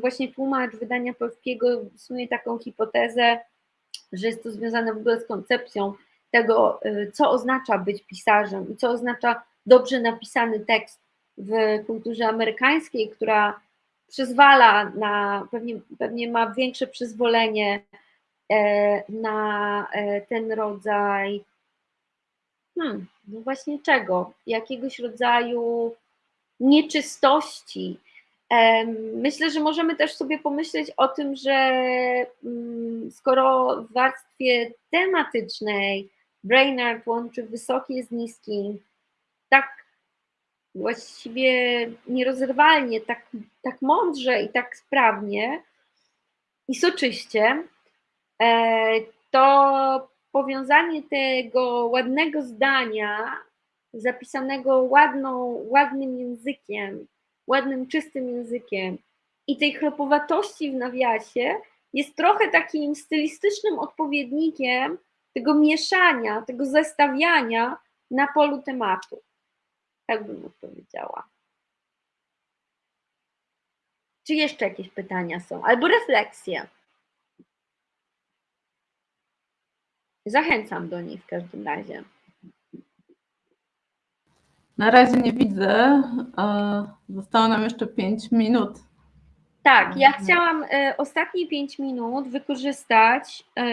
właśnie tłumacz wydania polskiego sumie taką hipotezę, że jest to związane w ogóle z koncepcją tego, e, co oznacza być pisarzem i co oznacza dobrze napisany tekst w kulturze amerykańskiej, która przyzwala na, pewnie, pewnie ma większe przyzwolenie E, na e, ten rodzaj, hmm, no właśnie czego? Jakiegoś rodzaju nieczystości. Myślę, że możemy też sobie pomyśleć o tym, że mm, skoro w warstwie tematycznej Brainard łączy wysokie z niskim, tak właściwie nierozerwalnie, tak, tak mądrze i tak sprawnie i soczyście, E, to powiązanie tego ładnego zdania, zapisanego ładną, ładnym językiem, ładnym, czystym językiem i tej chropowatości w nawiasie jest trochę takim stylistycznym odpowiednikiem tego mieszania, tego zestawiania na polu tematu. Tak bym odpowiedziała. Czy jeszcze jakieś pytania są? Albo refleksje? Zachęcam do nich w każdym razie. Na razie nie widzę. Zostało nam jeszcze 5 minut. Tak, ja chciałam e, ostatnie 5 minut wykorzystać e,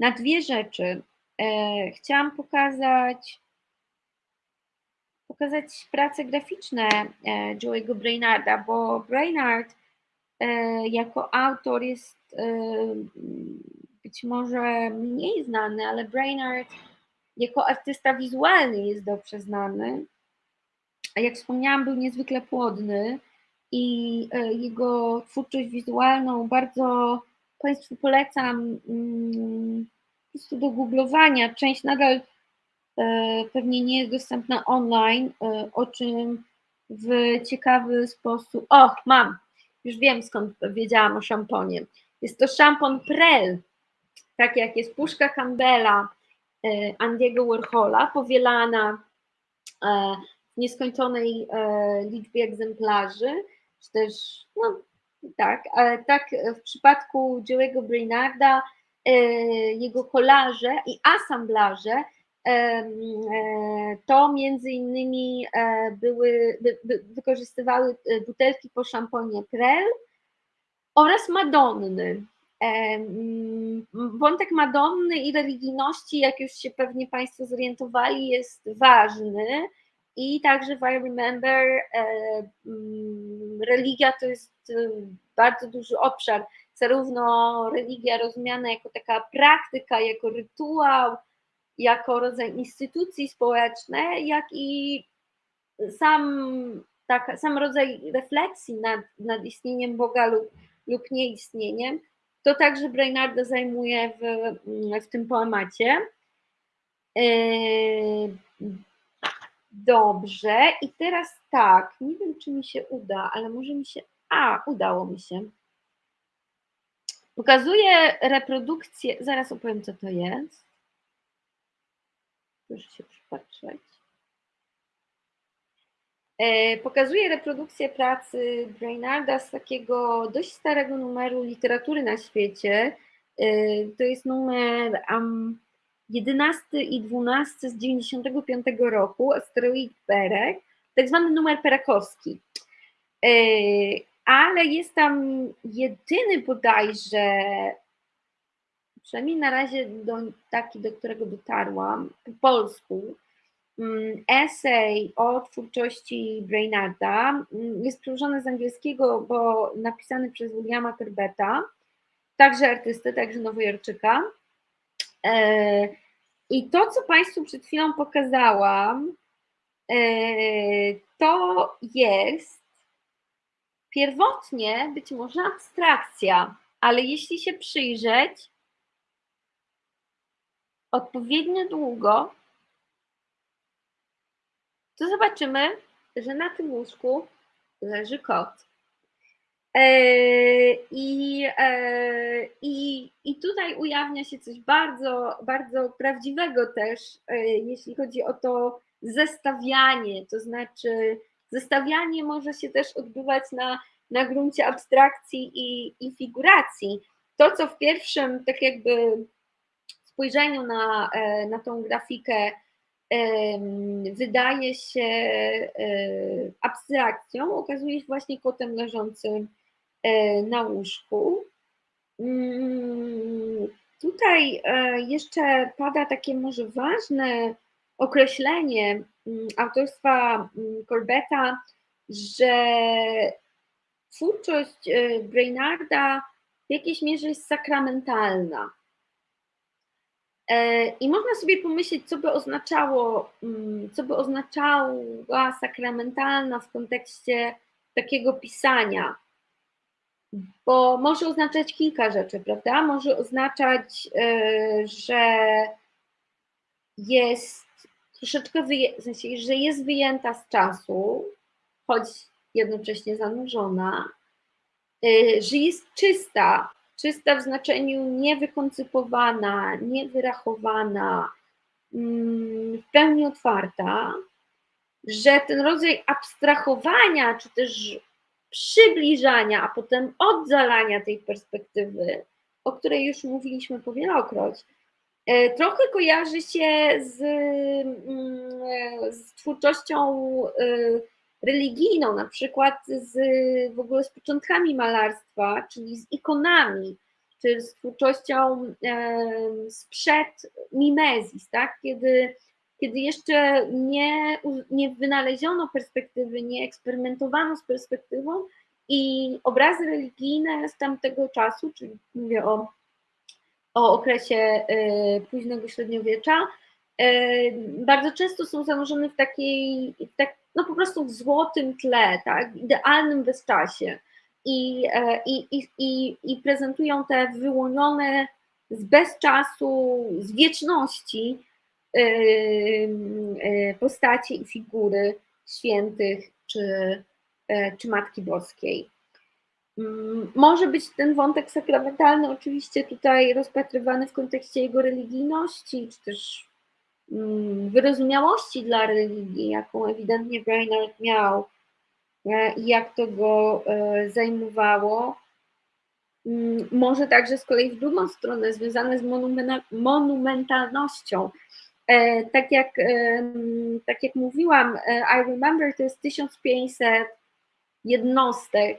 na dwie rzeczy. E, chciałam pokazać pokazać prace graficzne Joey'ego Brainarda, bo Brainard jako autor jest być może mniej znany, ale Brainard jako artysta wizualny jest dobrze znany. A jak wspomniałam, był niezwykle płodny i e, jego twórczość wizualną bardzo Państwu polecam mm, po prostu do googlowania. Część nadal e, pewnie nie jest dostępna online, e, o czym w ciekawy sposób. O, mam! Już wiem skąd wiedziałam o szamponie. Jest to szampon Prel, tak jak jest puszka Campbella Andiego Warhola, powielana w nieskończonej liczbie egzemplarzy czy też, no tak, tak w przypadku Joe'ego Brainarda e, jego kolaże i asamblaże e, e, to między innymi były, wykorzystywały butelki po szamponie Prel oraz Madonny. Wątek Madonny i religijności, jak już się pewnie Państwo zorientowali, jest ważny. I także w I Remember religia to jest bardzo duży obszar, zarówno religia rozumiana jako taka praktyka, jako rytuał, jako rodzaj instytucji społecznej, jak i sam, tak, sam rodzaj refleksji nad, nad istnieniem Boga lub, lub nieistnieniem, to także Brainarda zajmuje w, w tym poemacie. E, Dobrze, i teraz tak, nie wiem czy mi się uda, ale może mi się. A, udało mi się. Pokazuję reprodukcję. Zaraz opowiem, co to jest. Proszę się przypatrzeć. E, pokazuję reprodukcję pracy Brainarda z takiego dość starego numeru literatury na świecie. E, to jest numer um, 11 i 12 z 95 roku, asteroid Perek, tak zwany numer perakowski. E, ale jest tam jedyny bodajże, przynajmniej na razie do, taki, do którego dotarłam, po polsku, esej o twórczości Brainarda. Mm, jest przełożony z angielskiego, bo napisany przez Williama Kerbeta, także artystę, także nowojorczyka. E, I to, co Państwu przed chwilą pokazałam, e, to jest pierwotnie być może abstrakcja, ale jeśli się przyjrzeć odpowiednio długo, to zobaczymy, że na tym łóżku leży kot. E, I, e, i, I tutaj ujawnia się coś bardzo, bardzo prawdziwego też, e, jeśli chodzi o to zestawianie, to znaczy zestawianie może się też odbywać na, na gruncie abstrakcji i, i figuracji. To, co w pierwszym, tak jakby spojrzeniu na, na tą grafikę wydaje się abstrakcją, okazuje się właśnie kotem leżącym E, na łóżku. Mm, tutaj e, jeszcze pada takie może ważne określenie mm, autorstwa mm, Corbetta, że twórczość e, Brainarda w jakiejś mierze jest sakramentalna. I można sobie pomyśleć, co by oznaczało, co by oznaczała sakramentalna w kontekście takiego pisania bo może oznaczać kilka rzeczy, prawda? Może oznaczać, e, że jest troszeczkę, w sensie, że jest wyjęta z czasu, choć jednocześnie zanurzona, e, że jest czysta, czysta w znaczeniu niewykoncypowana, niewyrachowana, mm, w pełni otwarta, że ten rodzaj abstrahowania, czy też przybliżania, a potem oddalania tej perspektywy, o której już mówiliśmy powielokroć, E, trochę kojarzy się z, mm, z twórczością e, religijną, na przykład z, w ogóle z początkami malarstwa, czyli z ikonami, czy z twórczością sprzed Mimezis, tak? kiedy, kiedy jeszcze nie, nie wynaleziono perspektywy, nie eksperymentowano z perspektywą i obrazy religijne z tamtego czasu, czyli mówię o, o okresie e, późnego średniowiecza, e, bardzo często są zanurzone w takiej, tak, no po prostu w złotym tle, tak, idealnym bezczasie i, e, i, i, i, i prezentują te wyłonione z bezczasu, z wieczności e, e, postacie i figury świętych czy, czy Matki Boskiej. Mm, może być ten wątek sakramentalny oczywiście tutaj rozpatrywany w kontekście jego religijności, czy też wyrozumiałości dla religii, jaką ewidentnie Brainerd miał E, i jak to go e, zajmowało. Mm, może także z kolei w drugą stronę, związane z monumentalnością. E, tak jak, tak jak mówiłam, I Remember to jest 1500 jednostek,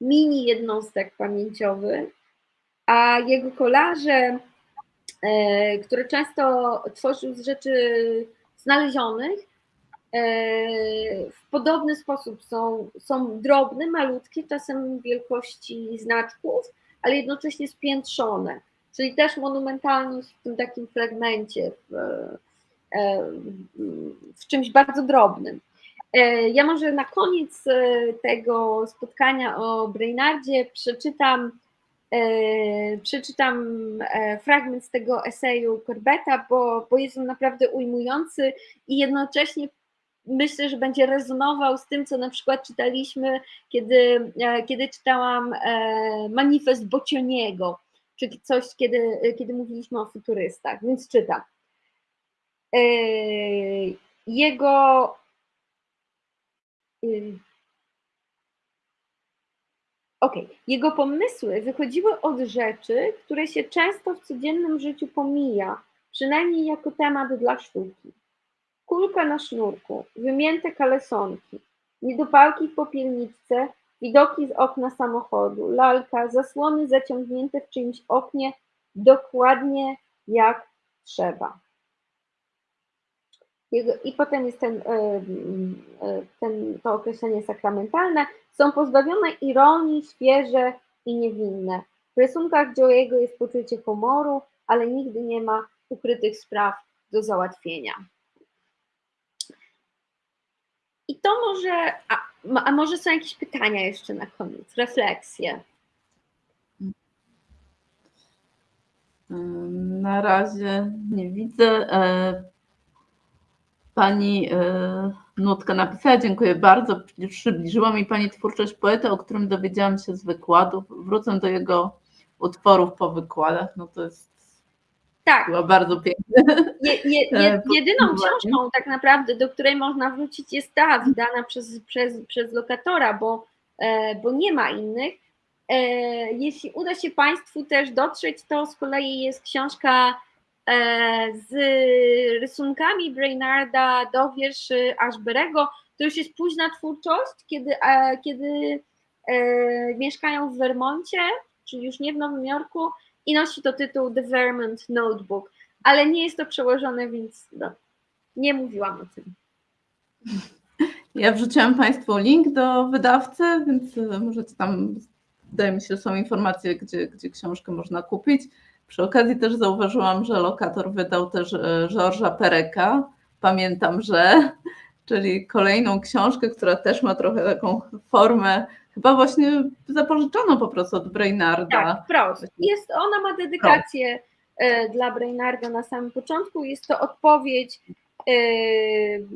mini jednostek pamięciowych, a jego kolarze, które często tworzył z rzeczy znalezionych, E, w podobny sposób są, są drobne, malutkie, czasem wielkości znaczków, ale jednocześnie spiętrzone, czyli też monumentalność w tym takim fragmencie, w, e, w czymś bardzo drobnym. E, ja może na koniec tego spotkania o Brainardzie przeczytam, przeczytam fragment z tego eseju Corbetta, bo, bo jest on naprawdę ujmujący i jednocześnie myślę, że będzie rezonował z tym, co na przykład czytaliśmy, kiedy, e, kiedy czytałam e, manifest Bocioniego, czyli coś, kiedy, kiedy mówiliśmy o futurystach, więc czytam. E, jego Ok, jego pomysły wychodziły od rzeczy, które się często w codziennym życiu pomija, przynajmniej jako temat dla sztuki kulka na sznurku, wymięte kalesonki, niedopałki w popielniczce, widoki z okna samochodu, lalka, zasłony zaciągnięte w czyimś oknie dokładnie jak trzeba. I potem jest ten, e, e, ten, to określenie sakramentalne. Są pozbawione ironii, świeże i niewinne. W rysunkach Joe'ego jest poczucie humoru, ale nigdy nie ma ukrytych spraw do załatwienia. I to może, a, a może są jakieś pytania jeszcze na koniec, refleksje? Na razie nie widzę. E, pani e, Nutka napisała, dziękuję bardzo. Przybliżyła mi Pani twórczość poety, o którym dowiedziałam się z wykładów. Wrócę do jego utworów po wykładach. No to jest tak. Była bardzo piękna. Je, je, <laughs> je, jedyną książką tak naprawdę, do której można wrócić jest ta wydana przez, przez, przez lokatora, bo, e, bo nie ma innych. E, jeśli uda się Państwu też dotrzeć, to z kolei jest książka e, z rysunkami Brainarda do wierszy Ashberego. To już jest późna twórczość, kiedy, kiedy mieszkają w Vermoncie, czyli już nie w Nowym Jorku, i nosi to tytuł The Vermont Notebook, ale nie jest to przełożone, więc no, nie mówiłam o tym. Ja wrzuciłam Państwu link do wydawcy, więc e, możecie tam, wydaje mi się, że są informacje, gdzie, gdzie książkę można kupić. Przy okazji też zauważyłam, że lokator wydał też e, Georgesa Pereka. Pamiętam, że, <laughs> czyli kolejną książkę, która też ma trochę taką formę chyba właśnie zapożyczono po prostu od Brainarda. Tak, wprost. Jest, ona ma dedykację e, dla Brainarda na samym początku. Jest to odpowiedź e,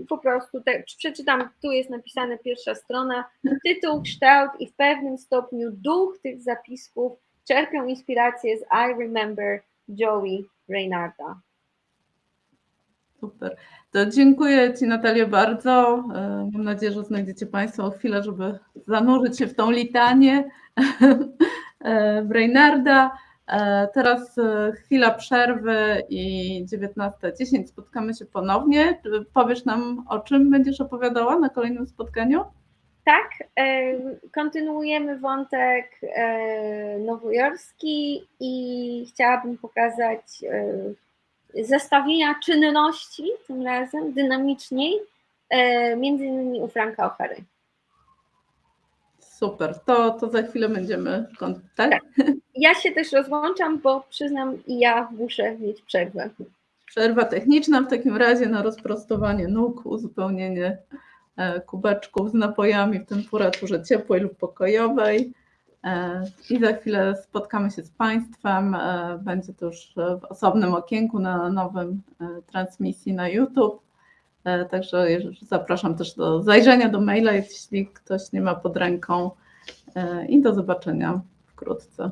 po prostu, przeczytam, tu jest napisane pierwsza strona, tytuł, kształt i w pewnym stopniu duch tych zapisków czerpią inspirację z I Remember Joey Brainarda. Super. To dziękuję Ci Natalia bardzo. E, mam nadzieję, że znajdziecie Państwo chwilę, żeby zanurzyć się w tą litanię <laughs> e, Brainarda. E, Teraz chwila przerwy i 19.10 spotkamy się ponownie. Powiesz nam, o czym będziesz opowiadała na kolejnym spotkaniu? Tak, kontynuujemy wątek nowojorski i chciałabym pokazać zestawienia czynności, tym razem dynamiczniej, między innymi u Franka O'Hary. Super, to, to za chwilę będziemy kontakcie. Tak? Ja się też rozłączam, bo przyznam, i ja muszę mieć przerwę. Przerwa techniczna w takim razie na rozprostowanie nóg, uzupełnienie kubeczków z napojami w temperaturze ciepłej lub pokojowej. E, I za chwilę spotkamy się z Państwem. E, Będzie to już w osobnym okienku na nowym transmisji na YouTube. Także zapraszam też do zajrzenia do maila, jeśli ktoś nie ma pod ręką. I do zobaczenia wkrótce.